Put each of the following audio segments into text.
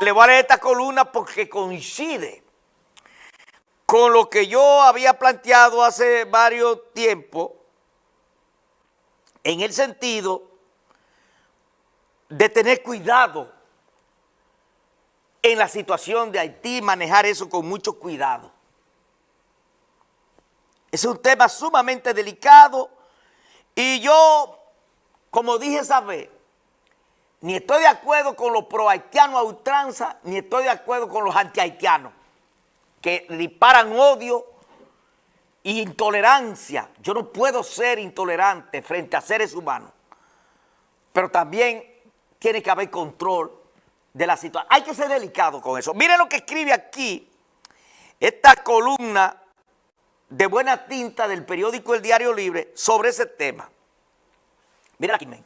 le voy a leer esta columna porque coincide con lo que yo había planteado hace varios tiempos en el sentido de tener cuidado en la situación de Haití, manejar eso con mucho cuidado. Es un tema sumamente delicado y yo, como dije esa vez, ni estoy de acuerdo con los pro-haitianos a ultranza, ni estoy de acuerdo con los anti-haitianos, que disparan odio e intolerancia. Yo no puedo ser intolerante frente a seres humanos, pero también tiene que haber control de la situación. Hay que ser delicado con eso. Miren lo que escribe aquí esta columna de buena tinta del periódico El Diario Libre sobre ese tema. Mira aquí, men.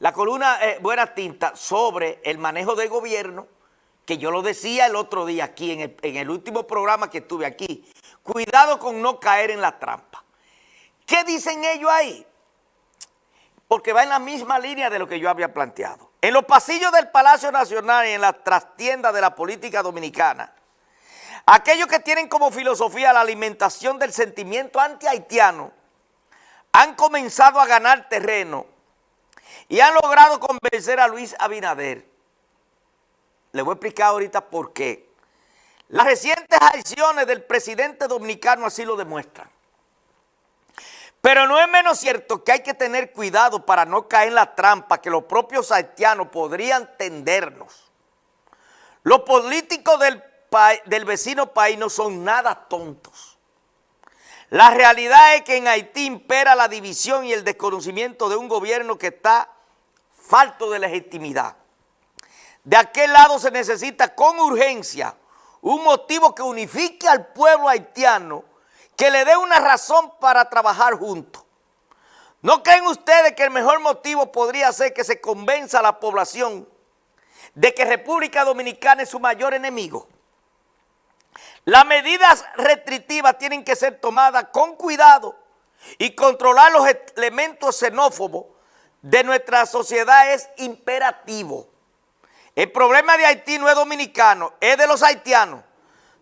La columna eh, Buena Tinta sobre el manejo del gobierno, que yo lo decía el otro día aquí, en el, en el último programa que estuve aquí. Cuidado con no caer en la trampa. ¿Qué dicen ellos ahí? Porque va en la misma línea de lo que yo había planteado. En los pasillos del Palacio Nacional y en las trastiendas de la política dominicana, aquellos que tienen como filosofía la alimentación del sentimiento anti-haitiano han comenzado a ganar terreno y han logrado convencer a Luis Abinader. Le voy a explicar ahorita por qué. Las recientes acciones del presidente dominicano así lo demuestran. Pero no es menos cierto que hay que tener cuidado para no caer en la trampa que los propios haitianos podrían tendernos. Los políticos del, del vecino país no son nada tontos. La realidad es que en Haití impera la división y el desconocimiento de un gobierno que está falto de legitimidad. De aquel lado se necesita con urgencia un motivo que unifique al pueblo haitiano, que le dé una razón para trabajar juntos. ¿No creen ustedes que el mejor motivo podría ser que se convenza a la población de que República Dominicana es su mayor enemigo? Las medidas restrictivas tienen que ser tomadas con cuidado y controlar los elementos xenófobos de nuestra sociedad es imperativo. El problema de Haití no es dominicano, es de los haitianos.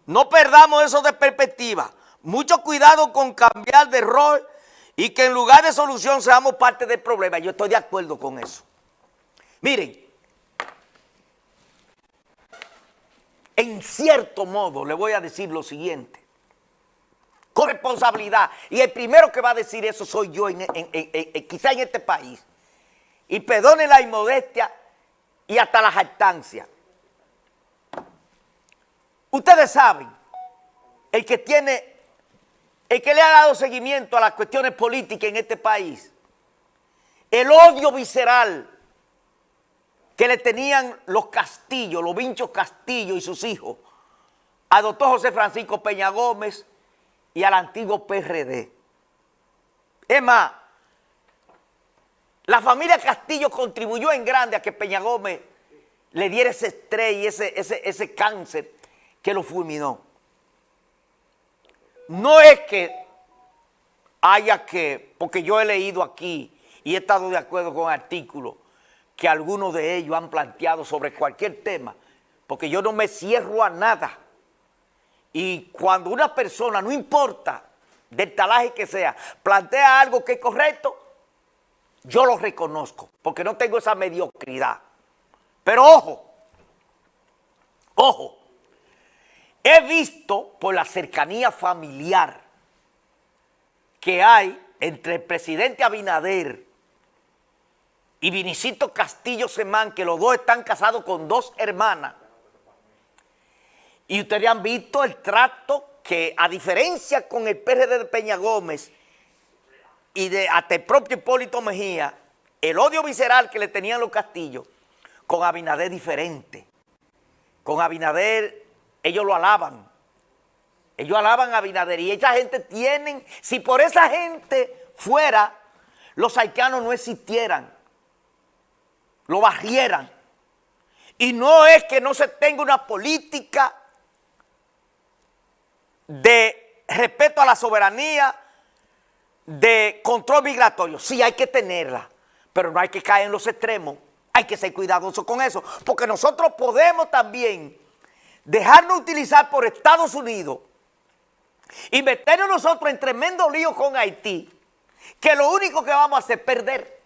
No perdamos eso de perspectiva. Mucho cuidado con cambiar de rol y que en lugar de solución seamos parte del problema. Yo estoy de acuerdo con eso. Miren, en cierto modo le voy a decir lo siguiente. Con responsabilidad. Y el primero que va a decir eso soy yo, quizá en este país y perdone la inmodestia y hasta la jactancia. Ustedes saben, el que tiene, el que le ha dado seguimiento a las cuestiones políticas en este país, el odio visceral que le tenían los Castillos, los Vinchos Castillo y sus hijos, a doctor José Francisco Peña Gómez y al antiguo PRD. Es más, la familia Castillo contribuyó en grande a que Peña Gómez le diera ese estrés y ese, ese, ese cáncer que lo fulminó. No es que haya que, porque yo he leído aquí y he estado de acuerdo con artículos que algunos de ellos han planteado sobre cualquier tema, porque yo no me cierro a nada. Y cuando una persona, no importa del talaje que sea, plantea algo que es correcto, yo lo reconozco, porque no tengo esa mediocridad. Pero ojo, ojo, he visto por la cercanía familiar que hay entre el presidente Abinader y Vinicito Castillo Semán, que los dos están casados con dos hermanas. Y ustedes han visto el trato que, a diferencia con el PRD de Peña Gómez, y de hasta el propio Hipólito Mejía, el odio visceral que le tenían los castillos, con Abinader diferente. Con Abinader, ellos lo alaban. Ellos alaban a Abinader y esa gente tienen, si por esa gente fuera, los haitianos no existieran, lo barrieran. Y no es que no se tenga una política de respeto a la soberanía, de control migratorio, sí hay que tenerla, pero no hay que caer en los extremos. Hay que ser cuidadoso con eso, porque nosotros podemos también dejarnos utilizar por Estados Unidos y meternos nosotros en tremendo lío con Haití, que lo único que vamos a hacer es perder.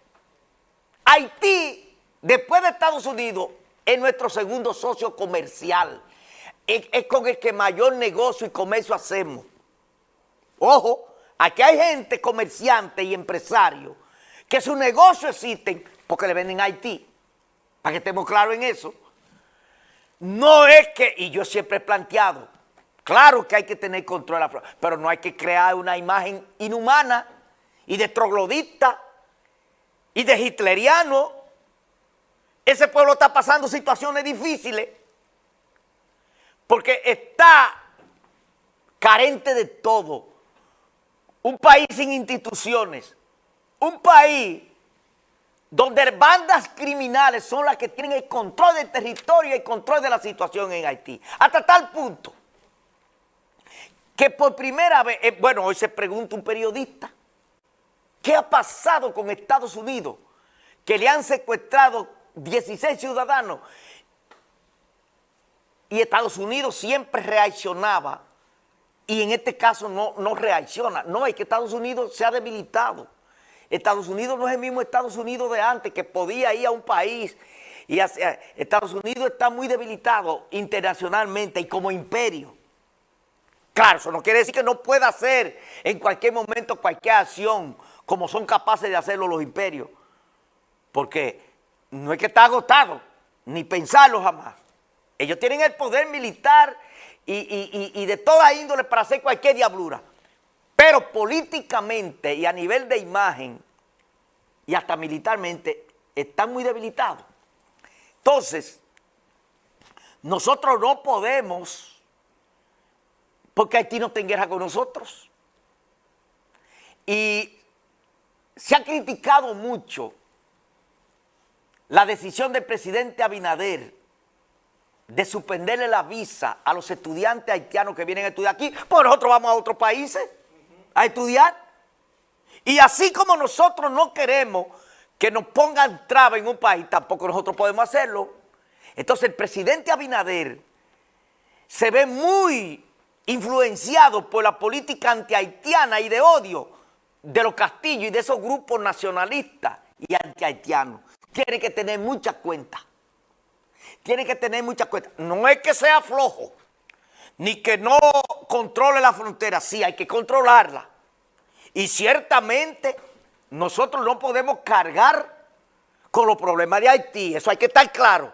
Haití, después de Estados Unidos, es nuestro segundo socio comercial. Es, es con el que mayor negocio y comercio hacemos. Ojo, aquí hay gente, comerciante y empresario, que su negocio existen porque le venden a Haití. Para que estemos claros en eso. No es que, y yo siempre he planteado, claro que hay que tener control de la flora, pero no hay que crear una imagen inhumana y de troglodita y de hitleriano. Ese pueblo está pasando situaciones difíciles porque está carente de todo. Un país sin instituciones, un país donde bandas criminales son las que tienen el control del territorio y el control de la situación en Haití. Hasta tal punto que por primera vez, eh, bueno, hoy se pregunta un periodista, ¿qué ha pasado con Estados Unidos? Que le han secuestrado 16 ciudadanos y Estados Unidos siempre reaccionaba y en este caso no, no reacciona. No, es que Estados Unidos se ha debilitado. Estados Unidos no es el mismo Estados Unidos de antes, que podía ir a un país Estados Unidos está muy debilitado internacionalmente y como imperio. Claro, eso no quiere decir que no pueda hacer en cualquier momento cualquier acción como son capaces de hacerlo los imperios. Porque no es que está agotado, ni pensarlo jamás. Ellos tienen el poder militar y, y, y, de toda índole para hacer cualquier diablura. Pero políticamente y a nivel de imagen y hasta militarmente están muy debilitados. Entonces, nosotros no podemos, porque Haití no está guerra con nosotros. Y se ha criticado mucho la decisión del presidente Abinader de suspenderle la visa a los estudiantes haitianos que vienen a estudiar aquí, pues nosotros vamos a otros países a estudiar. Y así como nosotros no queremos que nos pongan traba en un país, tampoco nosotros podemos hacerlo. Entonces el presidente Abinader se ve muy influenciado por la política anti-haitiana y de odio de los castillos y de esos grupos nacionalistas y anti-haitianos. Tiene que tener mucha cuenta. Tiene que tener mucha cuenta. No es que sea flojo, ni que no controle la frontera, sí, hay que controlarla. Y ciertamente nosotros no podemos cargar con los problemas de Haití, eso hay que estar claro.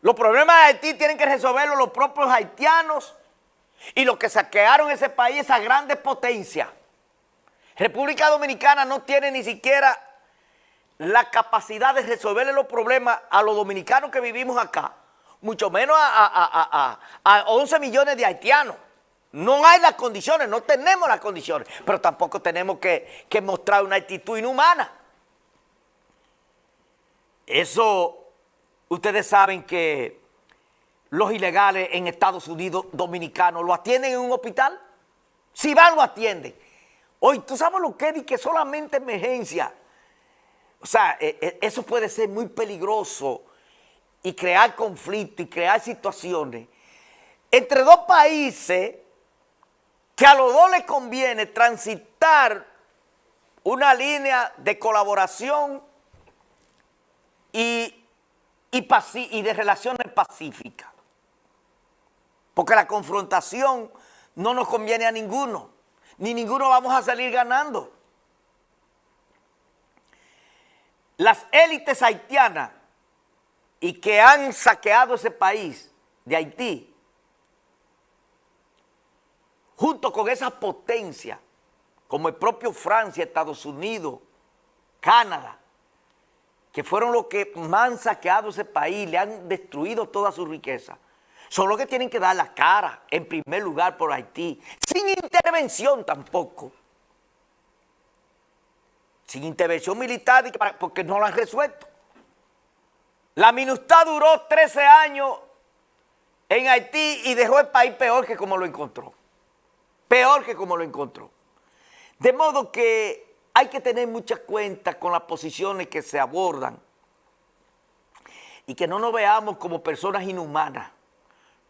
Los problemas de Haití tienen que resolverlos los propios haitianos y los que saquearon ese país, esa grande potencia. República Dominicana no tiene ni siquiera la capacidad de resolverle los problemas a los dominicanos que vivimos acá mucho menos a, 11 millones de haitianos. No hay las condiciones, no tenemos las condiciones, pero tampoco tenemos que, que mostrar una actitud inhumana. Eso, ustedes saben que los ilegales en Estados Unidos dominicanos lo atienden en un hospital. Si van, lo atienden. Hoy, ¿tú sabes lo que es? Que solamente emergencia. O sea, e, e, eso puede ser muy peligroso y crear conflictos y crear situaciones entre dos países que a los dos les conviene transitar una línea de colaboración y, y, y de relaciones pacíficas. Porque la confrontación no nos conviene a ninguno, ni ninguno vamos a salir ganando. Las élites haitianas y que han saqueado ese país de Haití, junto con esas potencias, como el propio Francia, Estados Unidos, Canadá, que fueron los que más han saqueado ese país, le han destruido toda su riqueza, son los que tienen que dar la cara, en primer lugar, por Haití, sin intervención tampoco. Sin intervención militar, porque no lo han resuelto. La MINUSTAH duró 13 años en Haití y dejó el país peor que como lo encontró. Peor que como lo encontró. De modo que hay que tener mucha cuenta con las posiciones que se abordan y que no nos veamos como personas inhumanas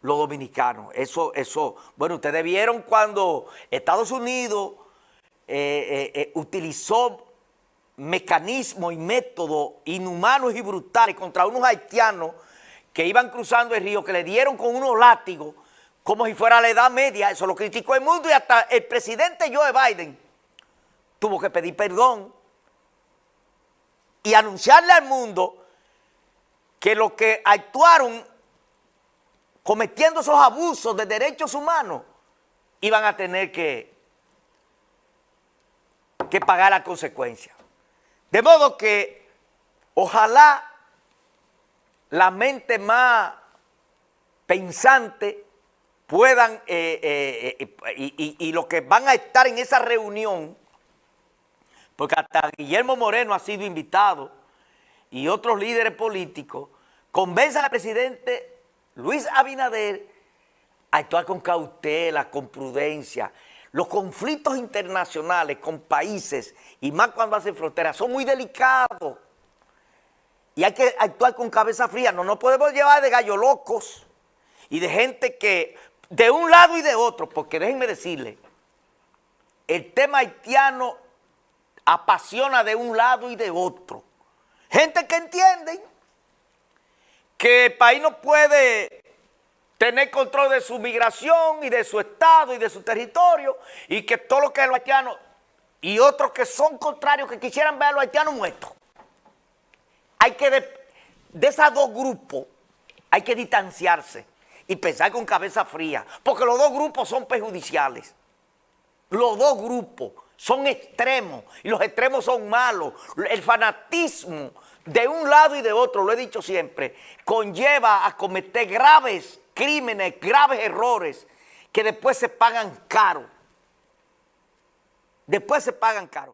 los dominicanos. Eso, eso, bueno, ustedes vieron cuando Estados Unidos eh, eh, eh, utilizó mecanismos y métodos inhumanos y brutales contra unos haitianos que iban cruzando el río, que le dieron con unos látigos como si fuera la edad media, eso lo criticó el mundo y hasta el presidente Joe Biden tuvo que pedir perdón y anunciarle al mundo que los que actuaron cometiendo esos abusos de derechos humanos iban a tener que, que pagar la consecuencia. De modo que ojalá la mente más pensante puedan, eh, eh, eh, y, y, los que van a estar en esa reunión, porque hasta Guillermo Moreno ha sido invitado y otros líderes políticos, convenzan al presidente Luis Abinader a actuar con cautela, con prudencia. Los conflictos internacionales con países, y más cuando hacen fronteras, son muy delicados. Y hay que actuar con cabeza fría. No nos podemos llevar de gallo locos y de gente que de un lado y de otro, porque déjenme decirle, el tema haitiano apasiona de un lado y de otro. Gente que entiende que el país no puede tener control de su migración y de su estado y de su territorio y que todo lo que es lo haitiano y otros que son contrarios que quisieran ver a los haitianos muertos. Hay que, de, de esos dos grupos, hay que distanciarse y pensar con cabeza fría, porque los dos grupos son perjudiciales. Los dos grupos son extremos y los extremos son malos. El fanatismo de un lado y de otro, lo he dicho siempre, conlleva a cometer graves crímenes, graves errores que después se pagan caro. Después se pagan caro.